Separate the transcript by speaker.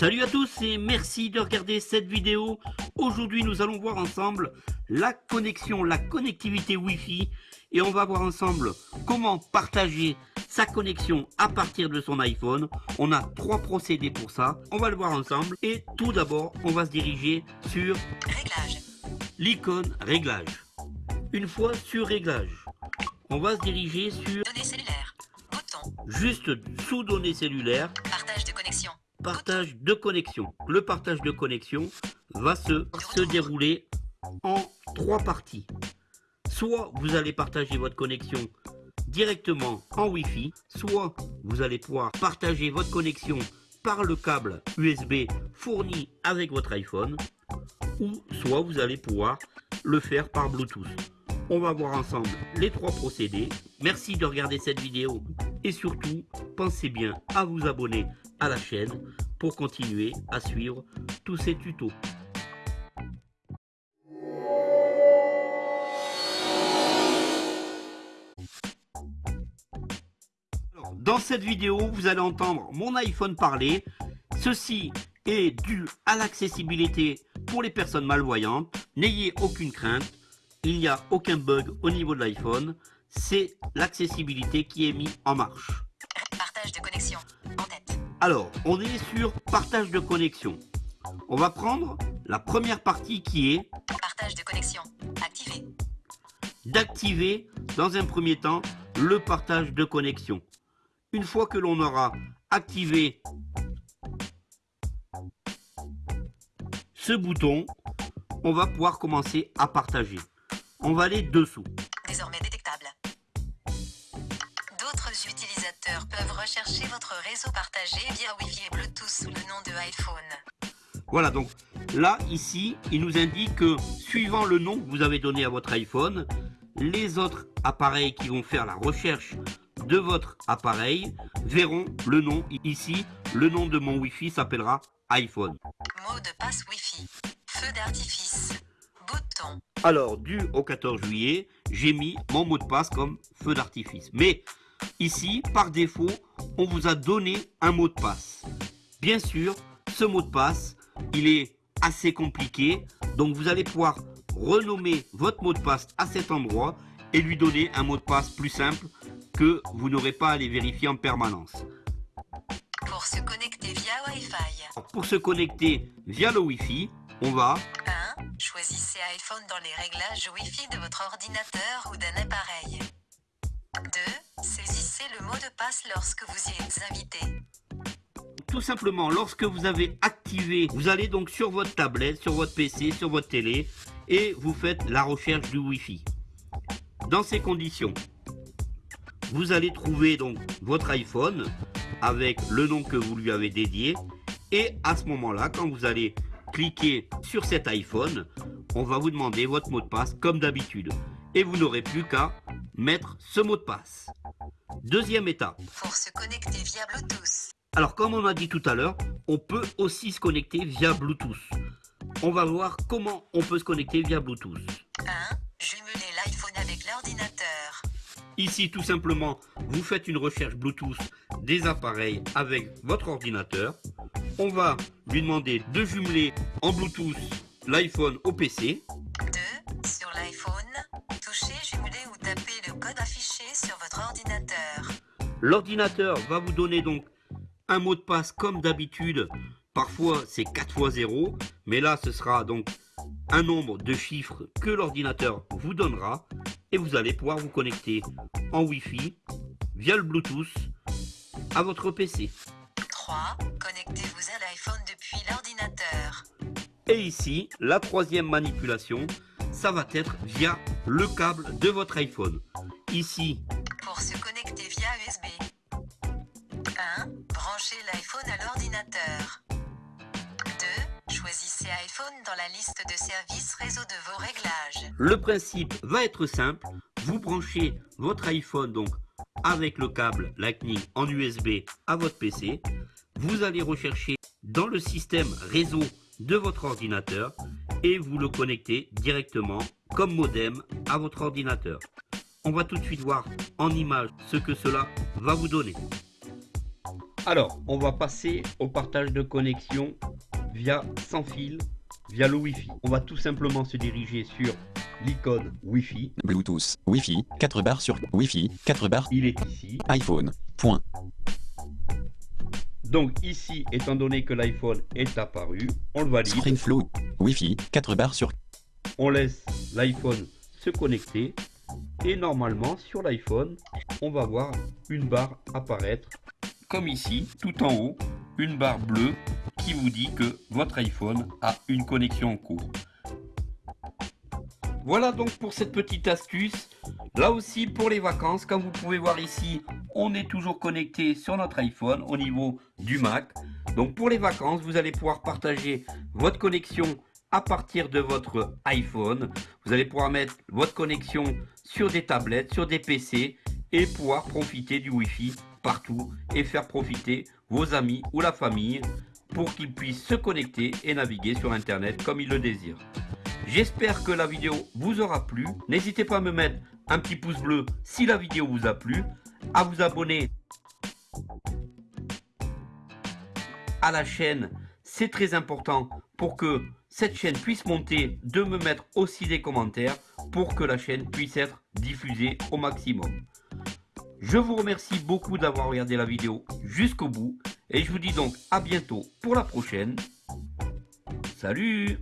Speaker 1: Salut à tous et merci de regarder cette vidéo. Aujourd'hui nous allons voir ensemble la connexion, la connectivité Wi-Fi et on va voir ensemble comment partager sa connexion à partir de son iPhone. On a trois procédés pour ça. On va le voir ensemble et tout d'abord on va se diriger sur
Speaker 2: Réglage.
Speaker 1: l'icône réglage. Une fois sur réglage, on va se diriger sur
Speaker 2: Données cellulaires. Bouton.
Speaker 1: juste sous données cellulaires
Speaker 2: Partage de connexion.
Speaker 1: Partage de connexion. Le partage de connexion va se, se dérouler en trois parties. Soit vous allez partager votre connexion directement en Wi-Fi, soit vous allez pouvoir partager votre connexion par le câble USB fourni avec votre iPhone, ou soit vous allez pouvoir le faire par Bluetooth. On va voir ensemble les trois procédés. Merci de regarder cette vidéo et surtout, pensez bien à vous abonner à la chaîne pour continuer à suivre tous ces tutos. Dans cette vidéo, vous allez entendre mon iPhone parler. Ceci est dû à l'accessibilité pour les personnes malvoyantes. N'ayez aucune crainte, il n'y a aucun bug au niveau de l'iPhone. C'est l'accessibilité qui est mise en marche.
Speaker 2: Partage de connexion.
Speaker 1: Alors, on est sur partage de connexion. On va prendre la première partie qui est
Speaker 2: Partage de connexion. Activé.
Speaker 1: d'activer dans un premier temps le partage de connexion. Une fois que l'on aura activé ce bouton, on va pouvoir commencer à partager. On va aller dessous.
Speaker 2: Rechercher votre réseau partagé via Wi-Fi et Bluetooth sous le nom de iPhone.
Speaker 1: Voilà, donc là, ici, il nous indique que suivant le nom que vous avez donné à votre iPhone, les autres appareils qui vont faire la recherche de votre appareil verront le nom. Ici, le nom de mon Wi-Fi s'appellera iPhone.
Speaker 2: Mot de passe Wi-Fi. Feu d'artifice. Bouton.
Speaker 1: Alors, dû au 14 juillet, j'ai mis mon mot de passe comme feu d'artifice. Mais ici, par défaut, on vous a donné un mot de passe. Bien sûr, ce mot de passe, il est assez compliqué. Donc, vous allez pouvoir renommer votre mot de passe à cet endroit et lui donner un mot de passe plus simple que vous n'aurez pas à les vérifier en permanence.
Speaker 2: Pour se connecter via Wi-Fi.
Speaker 1: Pour se connecter via le Wi-Fi, on va
Speaker 2: 1. Choisissez iPhone dans les réglages Wi-Fi de votre ordinateur ou d'un appareil. 2. Saisissez le mot de passe lorsque vous y êtes invité.
Speaker 1: Tout simplement, lorsque vous avez activé, vous allez donc sur votre tablette, sur votre PC, sur votre télé, et vous faites la recherche du Wi-Fi. Dans ces conditions, vous allez trouver donc votre iPhone avec le nom que vous lui avez dédié, et à ce moment-là, quand vous allez cliquer sur cet iPhone, on va vous demander votre mot de passe comme d'habitude, et vous n'aurez plus qu'à mettre ce mot de passe. Deuxième étape.
Speaker 2: Pour se connecter via Bluetooth.
Speaker 1: Alors comme on a dit tout à l'heure, on peut aussi se connecter via Bluetooth. On va voir comment on peut se connecter via Bluetooth.
Speaker 2: 1. Jumeler l'iPhone avec l'ordinateur.
Speaker 1: Ici tout simplement, vous faites une recherche Bluetooth des appareils avec votre ordinateur. On va lui demander de jumeler en Bluetooth l'iPhone au PC. L'ordinateur va vous donner donc un mot de passe comme d'habitude. Parfois c'est 4 fois 0, mais là ce sera donc un nombre de chiffres que l'ordinateur vous donnera et vous allez pouvoir vous connecter en Wi-Fi via le Bluetooth à votre PC.
Speaker 2: 3. Connectez-vous à l'iPhone depuis l'ordinateur.
Speaker 1: Et ici, la troisième manipulation, ça va être via le câble de votre iPhone. Ici,
Speaker 2: l'ordinateur. 2. Choisissez iPhone dans la liste de services réseau de vos réglages.
Speaker 1: Le principe va être simple. Vous branchez votre iPhone donc avec le câble Lightning en USB à votre PC. Vous allez rechercher dans le système réseau de votre ordinateur et vous le connectez directement comme modem à votre ordinateur. On va tout de suite voir en image ce que cela va vous donner. Alors, on va passer au partage de connexion via sans fil, via le Wi-Fi. On va tout simplement se diriger sur l'icône Wi-Fi.
Speaker 3: Bluetooth, Wi-Fi, 4 barres sur Wi-Fi, 4 barres,
Speaker 1: Il est ici.
Speaker 3: iPhone, point.
Speaker 1: Donc ici, étant donné que l'iPhone est apparu, on le valide.
Speaker 3: SpringFlow, Wi-Fi, 4 barres sur
Speaker 1: On laisse l'iPhone se connecter. Et normalement, sur l'iPhone, on va voir une barre apparaître. Comme ici, tout en haut, une barre bleue qui vous dit que votre iPhone a une connexion en cours. Voilà donc pour cette petite astuce. Là aussi pour les vacances, comme vous pouvez voir ici, on est toujours connecté sur notre iPhone au niveau du Mac. Donc pour les vacances, vous allez pouvoir partager votre connexion à partir de votre iPhone. Vous allez pouvoir mettre votre connexion sur des tablettes, sur des PC et pouvoir profiter du Wi-Fi partout et faire profiter vos amis ou la famille pour qu'ils puissent se connecter et naviguer sur Internet comme ils le désirent. J'espère que la vidéo vous aura plu. N'hésitez pas à me mettre un petit pouce bleu si la vidéo vous a plu, à vous abonner à la chaîne, c'est très important pour que cette chaîne puisse monter, de me mettre aussi des commentaires pour que la chaîne puisse être diffusée au maximum. Je vous remercie beaucoup d'avoir regardé la vidéo jusqu'au bout et je vous dis donc à bientôt pour la prochaine. Salut